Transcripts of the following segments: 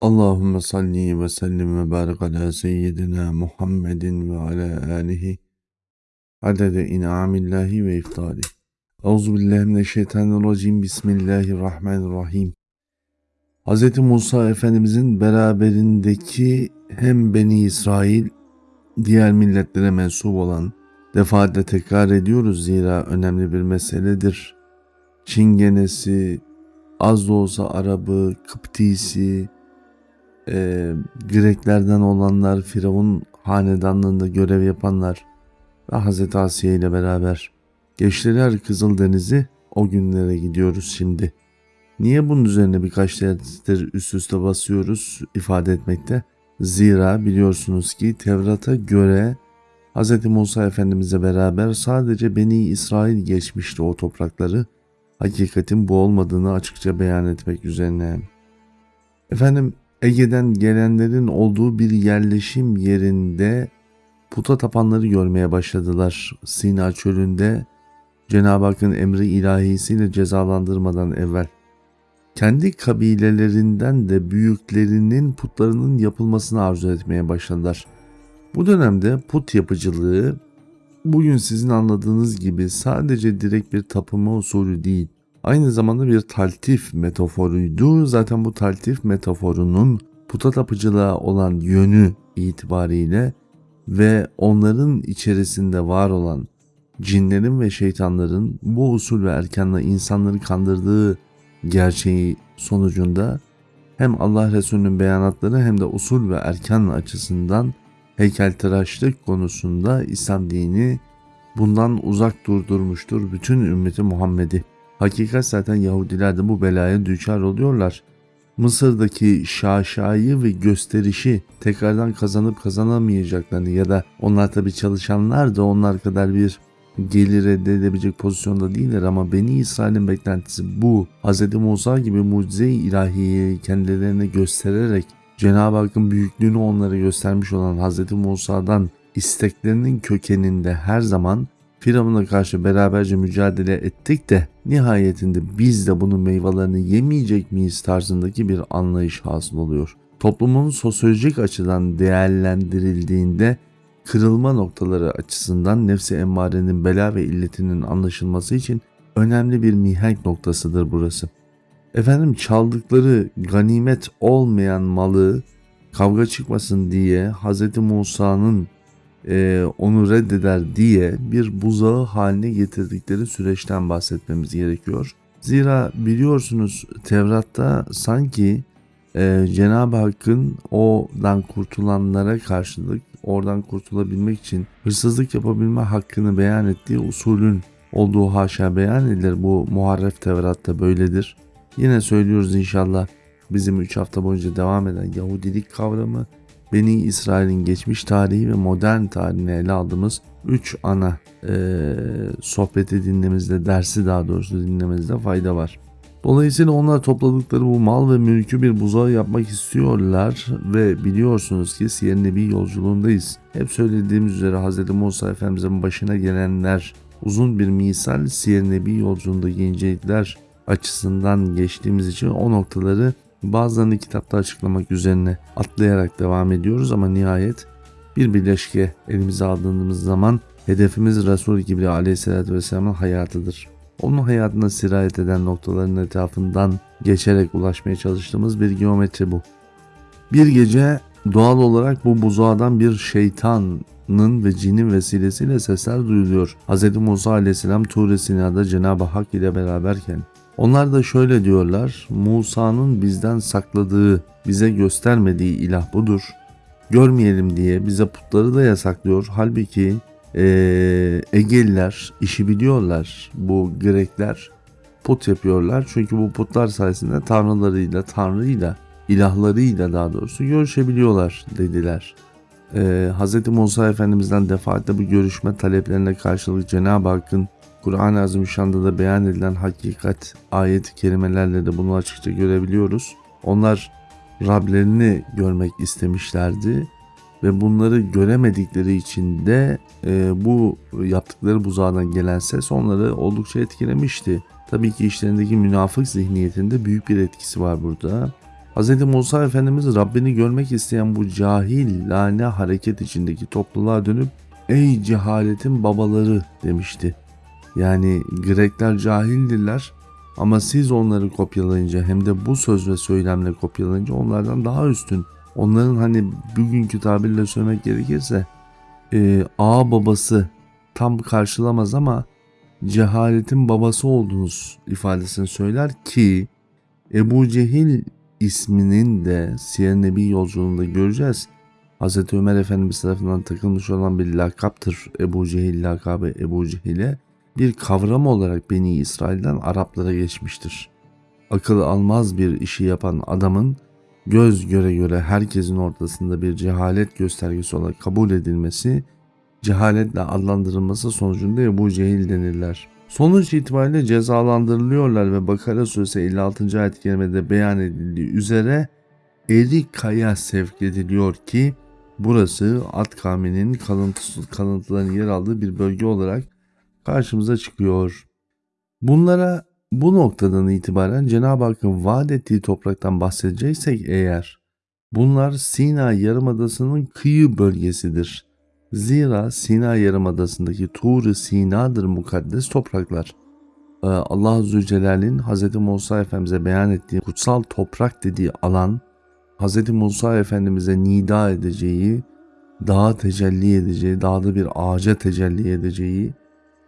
Allahümme salli ve sellim ve barik ala seyyidina Muhammedin ve ala alihi adede in'amillahi ve iftali. Euzubillahimineşşeytanirracim. Bismillahirrahmanirrahim. Hz. Musa Efendimizin beraberindeki hem Beni İsrail, diğer milletlere mensup olan, defaatle tekrar ediyoruz zira önemli bir meseledir. Çingenesi, az da olsa Arabı, Kıptisi, e, Greklerden olanlar, Firavun hanedanlığında görev yapanlar ve Hz. Asiye ile beraber geçtiler Kızıldeniz'i o günlere gidiyoruz şimdi. Niye bunun üzerine birkaç derdir üst üste basıyoruz ifade etmekte? Zira biliyorsunuz ki Tevrat'a göre Hz. Musa Efendimiz'e beraber sadece Beni İsrail geçmişti o toprakları. Hakikatin bu olmadığını açıkça beyan etmek üzerine. Efendim Ege'den gelenlerin olduğu bir yerleşim yerinde puta tapanları görmeye başladılar. Sina çölünde Cenab-ı Hakk'ın emri ilahisiyle cezalandırmadan evvel. Kendi kabilelerinden de büyüklerinin putlarının yapılmasını arzu etmeye başladılar. Bu dönemde put yapıcılığı bugün sizin anladığınız gibi sadece direkt bir tapınma usulü değil, aynı zamanda bir taltif metaforuydu. Zaten bu taltif metaforunun puta tapıcılığa olan yönü itibariyle ve onların içerisinde var olan cinlerin ve şeytanların bu usul ve erkanla insanları kandırdığı gerçeği sonucunda hem Allah Resulü'nün beyanatları hem de usul ve erkan açısından heykeltıraşlık konusunda İslam dini bundan uzak durdurmuştur bütün ümmeti Muhammed'i. Hakikat zaten Yahudiler de bu belaya düçar oluyorlar. Mısır'daki şaşayı ve gösterişi tekrardan kazanıp kazanamayacaklarını ya da onlar tabi çalışanlar da onlar kadar bir gelir elde edebilecek pozisyonda değiller ama Beni İsrail'in beklentisi bu. Hz. Musa gibi mucize-i ilahiyi kendilerine göstererek Cenab-ı Hakk'ın büyüklüğünü onlara göstermiş olan Hz. Musa'dan isteklerinin kökeninde her zaman Firavun'a karşı beraberce mücadele ettik de nihayetinde biz de bunun meyvelerini yemeyecek miyiz tarzındaki bir anlayış hasıl oluyor. Toplumun sosyolojik açıdan değerlendirildiğinde kırılma noktaları açısından nefsi emmarenin bela ve illetinin anlaşılması için önemli bir mihenk noktasıdır burası. Efendim çaldıkları ganimet olmayan malı kavga çıkmasın diye Hz. Musa'nın e, onu reddeder diye bir buzağı haline getirdikleri süreçten bahsetmemiz gerekiyor. Zira biliyorsunuz Tevrat'ta sanki e, Cenab-ı Hakk'ın odan kurtulanlara karşılık oradan kurtulabilmek için hırsızlık yapabilme hakkını beyan ettiği usulün olduğu haşa beyan edilir. Bu muharref Tevrat'ta böyledir. Yine söylüyoruz inşallah bizim 3 hafta boyunca devam eden Yahudilik kavramı Beni İsrail'in geçmiş tarihi ve modern tarihini ele aldığımız 3 ana e, sohbeti dinlememizde, dersi daha doğrusu dinlememizde fayda var. Dolayısıyla onlar topladıkları bu mal ve mülkü bir buzağı yapmak istiyorlar ve biliyorsunuz ki Siyer Nebi yolculuğundayız. Hep söylediğimiz üzere Hz. Musa Efendimiz'in başına gelenler uzun bir misal Siyer Nebi yolculuğunda incelikler açısından geçtiğimiz için o noktaları Bazılarını kitapta açıklamak üzerine atlayarak devam ediyoruz ama nihayet bir birleşke elimize aldığımız zaman hedefimiz Resul-i Kibri aleyhissalatü vesselamın hayatıdır. Onun hayatına sirayet eden noktaların etrafından geçerek ulaşmaya çalıştığımız bir geometri bu. Bir gece doğal olarak bu buzağdan bir şeytanın ve cinin vesilesiyle sesler duyuluyor. Hz. Musa aleyhisselam Tur-i Sina'da Cenab-ı Hak ile beraberken onlar da şöyle diyorlar. Musa'nın bizden sakladığı, bize göstermediği ilah budur. Görmeyelim diye bize putları da yasaklıyor. Halbuki e, Egeliler işi biliyorlar. Bu Grekler put yapıyorlar. Çünkü bu putlar sayesinde tanrılarıyla, tanrıyla, ilahlarıyla daha doğrusu görüşebiliyorlar dediler. Ee, Hz. Musa Efendimiz'den defaatle bu görüşme taleplerine karşılık Cenab-ı Hakk'ın Kur'an-ı Azimüşşan'da da beyan edilen hakikat ayet-i kerimelerle de bunu açıkça görebiliyoruz. Onlar Rablerini görmek istemişlerdi ve bunları göremedikleri için de e, bu yaptıkları buzağdan gelen ses onları oldukça etkilemişti. Tabii ki işlerindeki münafık zihniyetinde büyük bir etkisi var burada. Hz. Musa Efendimiz Rabbini görmek isteyen bu cahil lane hareket içindeki topluluğa dönüp ey cehaletin babaları demişti. Yani Grekler cahildirler ama siz onları kopyalayınca hem de bu söz ve söylemle kopyalayınca onlardan daha üstün. Onların hani bugünkü tabirle söylemek gerekirse e, ağa babası tam karşılamaz ama cehaletin babası olduğunuz ifadesini söyler ki Ebu Cehil isminin de Siyer Nebi yolculuğunda göreceğiz. Hz. Ömer Efendimiz tarafından takılmış olan bir lakaptır Ebu Cehil lakabı Ebu Cehil'e bir kavram olarak Beni İsrail'den Araplara geçmiştir. Akıl almaz bir işi yapan adamın göz göre göre herkesin ortasında bir cehalet göstergesi olarak kabul edilmesi, cehaletle adlandırılması sonucunda Ebu Cehil denirler. Sonuç itibariyle cezalandırılıyorlar ve Bakara suresi 56. ayet-i kerimede beyan edildiği üzere Erika'ya sevk ediliyor ki burası At kavminin kalıntısı, kalıntılarının yer aldığı bir bölge olarak karşımıza çıkıyor. Bunlara bu noktadan itibaren Cenab-ı Hakk'ın vaat ettiği topraktan bahsedeceksek eğer bunlar Sina Yarımadası'nın kıyı bölgesidir. Zira Sina Yarımadası'ndaki Tur-ı Sina'dır mukaddes topraklar. Ee, Allah Azze Celle'nin Hz. Musa Efendimiz'e beyan ettiği kutsal toprak dediği alan Hz. Musa Efendimiz'e nida edeceği, dağa tecelli edeceği, dağda bir ağaca tecelli edeceği,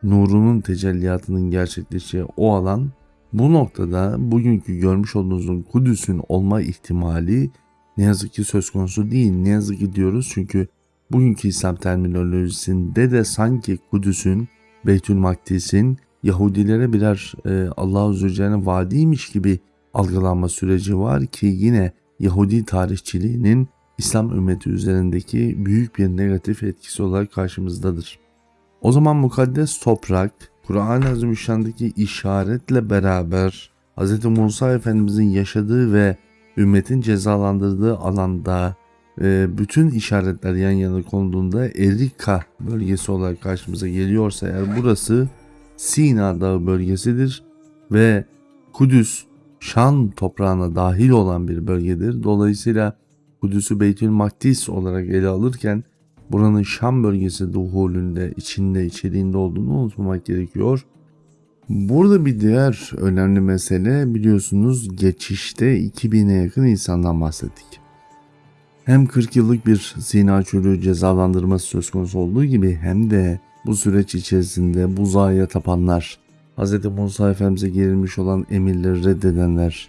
nurunun tecelliyatının gerçekleşeceği o alan bu noktada bugünkü görmüş olduğunuzun Kudüs'ün olma ihtimali ne yazık ki söz konusu değil. Ne yazık ki diyoruz çünkü bugünkü İslam terminolojisinde de sanki Kudüs'ün, Beytül Makdis'in Yahudilere birer e, Allah Azze ve Celle'nin vaadiymiş gibi algılanma süreci var ki yine Yahudi tarihçiliğinin İslam ümmeti üzerindeki büyük bir negatif etkisi olarak karşımızdadır. O zaman mukaddes toprak Kur'an-ı Azimüşşan'daki işaretle beraber Hz. Musa Efendimizin yaşadığı ve ümmetin cezalandırdığı alanda e, bütün işaretler yan yana konduğunda Erika bölgesi olarak karşımıza geliyorsa eğer burası Sina Dağı bölgesidir ve Kudüs Şan toprağına dahil olan bir bölgedir. Dolayısıyla Kudüs'ü Beytül Makdis olarak ele alırken buranın Şam bölgesi duhulünde, içinde, içeriğinde olduğunu unutmamak gerekiyor. Burada bir diğer önemli mesele biliyorsunuz geçişte 2000'e yakın insandan bahsettik. Hem 40 yıllık bir Sina çölü cezalandırması söz konusu olduğu gibi hem de bu süreç içerisinde buzağıya tapanlar, Hz. Musa Efendimiz'e gerilmiş olan emirleri reddedenler,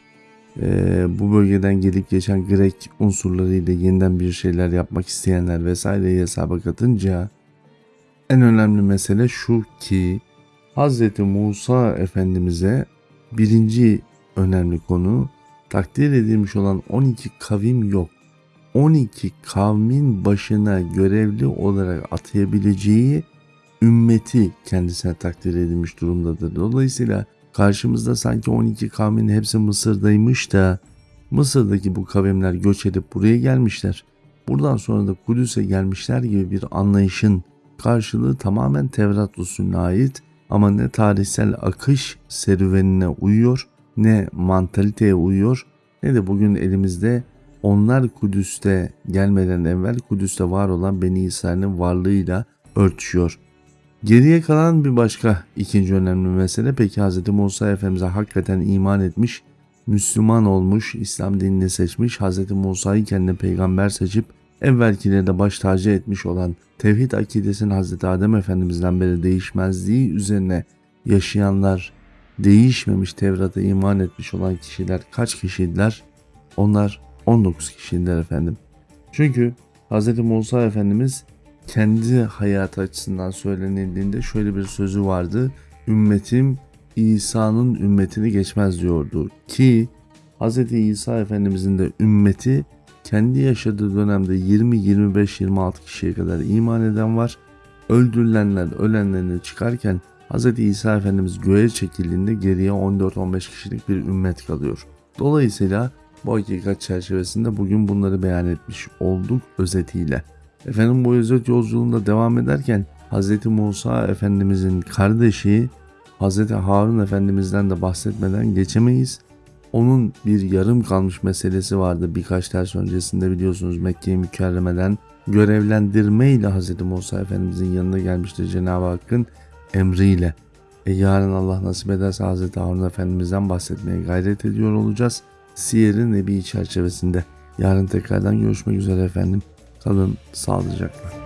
e, bu bölgeden gelip geçen Grek unsurlarıyla yeniden bir şeyler yapmak isteyenler vesaireyi hesaba katınca en önemli mesele şu ki Hz. Musa Efendimiz'e birinci önemli konu takdir edilmiş olan 12 kavim yok. 12 kavmin başına görevli olarak atayabileceği ümmeti kendisine takdir edilmiş durumdadır. Dolayısıyla karşımızda sanki 12 kavmin hepsi Mısır'daymış da Mısır'daki bu kavimler göç edip buraya gelmişler. Buradan sonra da Kudüs'e gelmişler gibi bir anlayışın karşılığı tamamen Tevrat usulüne ait ama ne tarihsel akış serüvenine uyuyor ne mantaliteye uyuyor ne de bugün elimizde onlar Kudüs'te gelmeden evvel Kudüs'te var olan Beni İsrail'in varlığıyla örtüşüyor. Geriye kalan bir başka ikinci önemli mesele peki Hz. Musa Efendimiz'e hakikaten iman etmiş, Müslüman olmuş, İslam dinini seçmiş, Hz. Musa'yı kendine peygamber seçip evvelkileri de baş tacı etmiş olan tevhid akidesinin Hz. Adem Efendimiz'den beri değişmezliği üzerine yaşayanlar, değişmemiş Tevrat'a iman etmiş olan kişiler kaç kişiydiler? Onlar 19 kişiydiler efendim. Çünkü Hz. Musa Efendimiz kendi hayatı açısından söylenildiğinde şöyle bir sözü vardı. Ümmetim İsa'nın ümmetini geçmez diyordu ki Hz. İsa Efendimizin de ümmeti kendi yaşadığı dönemde 20, 25, 26 kişiye kadar iman eden var. Öldürülenler, ölenlerini çıkarken Hz. İsa Efendimiz göğe çekildiğinde geriye 14-15 kişilik bir ümmet kalıyor. Dolayısıyla bu hakikat çerçevesinde bugün bunları beyan etmiş olduk özetiyle. Efendim bu özet yolculuğunda devam ederken Hz. Musa Efendimizin kardeşi Hz. Harun Efendimiz'den de bahsetmeden geçemeyiz. Onun bir yarım kalmış meselesi vardı birkaç ders öncesinde biliyorsunuz Mekke-i Mükerreme'den görevlendirme ile Hz. Musa Efendimizin yanına gelmiştir Cenab-ı Hakk'ın emriyle. E yarın Allah nasip ederse Hz. Harun Efendimiz'den bahsetmeye gayret ediyor olacağız. Siyer-i Nebi çerçevesinde. Yarın tekrardan görüşmek üzere efendim. Kalın sağlıcakla.